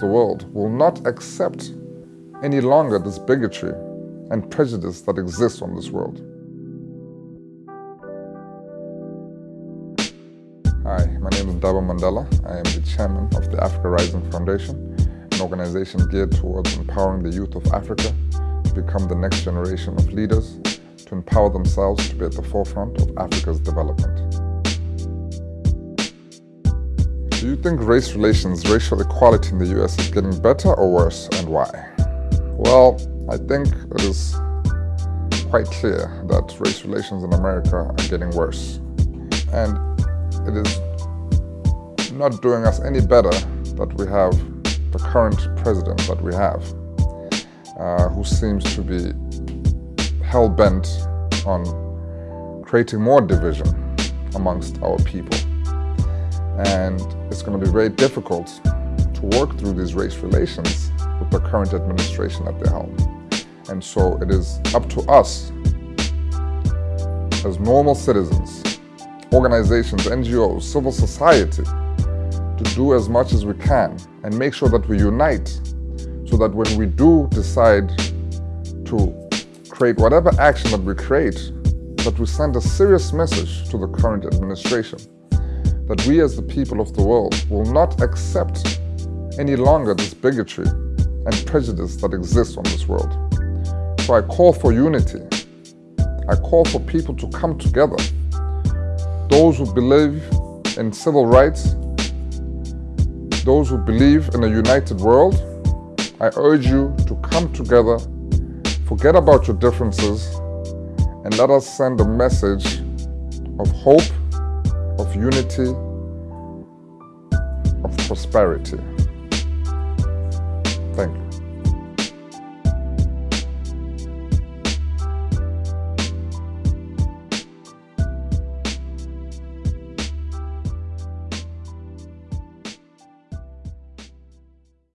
the world will not accept any longer this bigotry and prejudice that exists on this world. Hi, my name is Ndaba Mandela. I am the chairman of the Africa Rising Foundation, an organization geared towards empowering the youth of Africa to become the next generation of leaders, to empower themselves to be at the forefront of Africa's development. Do you think race relations, racial equality in the US is getting better or worse, and why? Well, I think it is quite clear that race relations in America are getting worse. And it is not doing us any better that we have the current president that we have, uh, who seems to be hell-bent on creating more division amongst our people. And it's going to be very difficult to work through these race relations with the current administration at the helm. And so it is up to us as normal citizens organizations, NGOs, civil society to do as much as we can and make sure that we unite so that when we do decide to create whatever action that we create, that we send a serious message to the current administration that we as the people of the world will not accept any longer this bigotry and prejudice that exists on this world. So I call for unity. I call for people to come together those who believe in civil rights, those who believe in a united world, I urge you to come together, forget about your differences, and let us send a message of hope, of unity, of prosperity. Thank you.